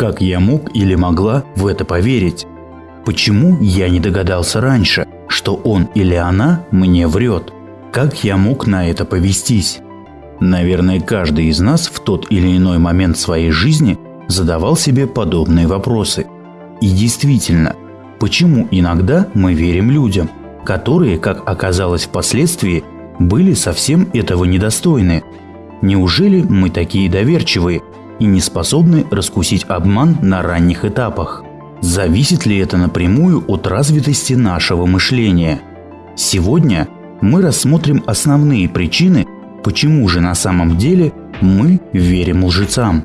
Как я мог или могла в это поверить? Почему я не догадался раньше, что он или она мне врет? Как я мог на это повестись? Наверное, каждый из нас в тот или иной момент своей жизни задавал себе подобные вопросы. И действительно, почему иногда мы верим людям, которые, как оказалось впоследствии, были совсем этого недостойны? Неужели мы такие доверчивые и не способны раскусить обман на ранних этапах? Зависит ли это напрямую от развитости нашего мышления? Сегодня мы рассмотрим основные причины, почему же на самом деле мы верим лжецам.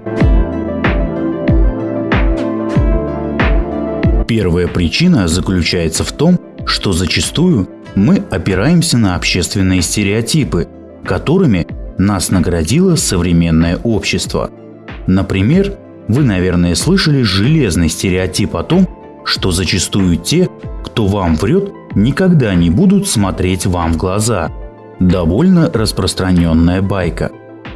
Первая причина заключается в том, что зачастую мы опираемся на общественные стереотипы, которыми нас наградило современное общество. Например, вы, наверное, слышали железный стереотип о том, что зачастую те, кто вам врет, никогда не будут смотреть вам в глаза. Довольно распространенная байка.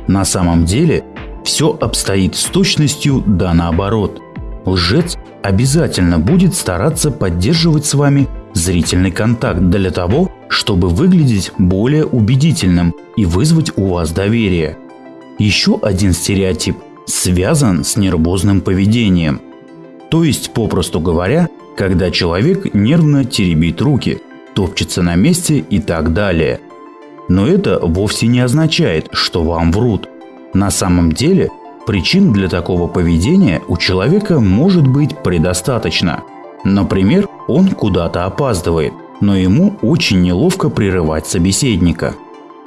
На самом деле все обстоит с точностью да наоборот. Лжец обязательно будет стараться поддерживать с вами зрительный контакт для того, чтобы выглядеть более убедительным и вызвать у вас доверие. Еще один стереотип связан с нервозным поведением. То есть, попросту говоря, когда человек нервно теребит руки, топчется на месте и так далее. Но это вовсе не означает, что вам врут. На самом деле, причин для такого поведения у человека может быть предостаточно. Например, он куда-то опаздывает, но ему очень неловко прерывать собеседника.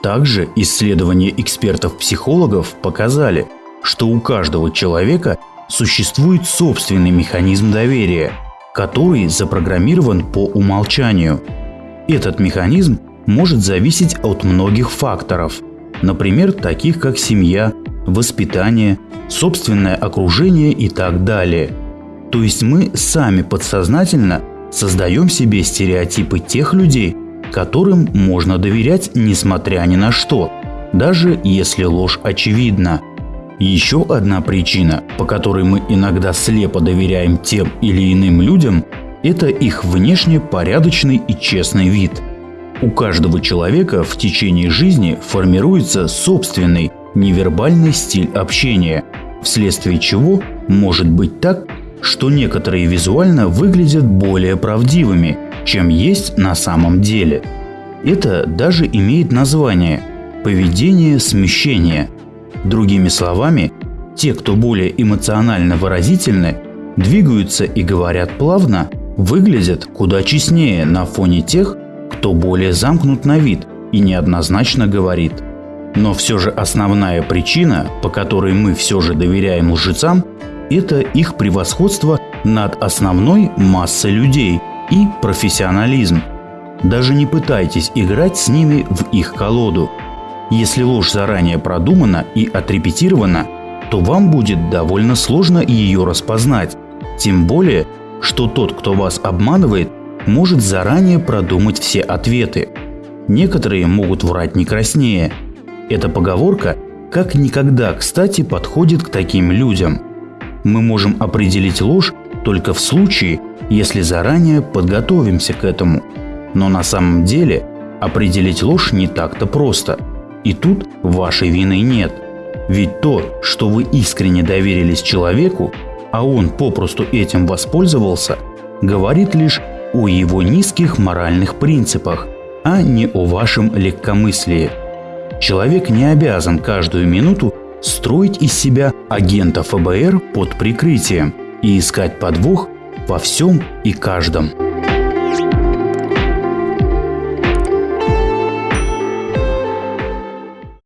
Также исследования экспертов-психологов показали, что у каждого человека существует собственный механизм доверия, который запрограммирован по умолчанию. Этот механизм может зависеть от многих факторов, например, таких как семья, воспитание, собственное окружение и так далее. То есть мы сами подсознательно создаем себе стереотипы тех людей, которым можно доверять несмотря ни на что, даже если ложь очевидна – еще одна причина, по которой мы иногда слепо доверяем тем или иным людям, это их внешне порядочный и честный вид. У каждого человека в течение жизни формируется собственный невербальный стиль общения, вследствие чего может быть так, что некоторые визуально выглядят более правдивыми, чем есть на самом деле. Это даже имеет название – поведение смещения – Другими словами, те, кто более эмоционально выразительны, двигаются и говорят плавно, выглядят куда честнее на фоне тех, кто более замкнут на вид и неоднозначно говорит. Но все же основная причина, по которой мы все же доверяем лжецам, это их превосходство над основной массой людей и профессионализм. Даже не пытайтесь играть с ними в их колоду – если ложь заранее продумана и отрепетирована, то вам будет довольно сложно ее распознать. Тем более, что тот, кто вас обманывает, может заранее продумать все ответы. Некоторые могут врать не краснее. Эта поговорка как никогда кстати подходит к таким людям. Мы можем определить ложь только в случае, если заранее подготовимся к этому. Но на самом деле определить ложь не так-то просто – и тут вашей вины нет. Ведь то, что вы искренне доверились человеку, а он попросту этим воспользовался, говорит лишь о его низких моральных принципах, а не о вашем легкомыслии. Человек не обязан каждую минуту строить из себя агента ФБР под прикрытием и искать подвох во всем и каждом.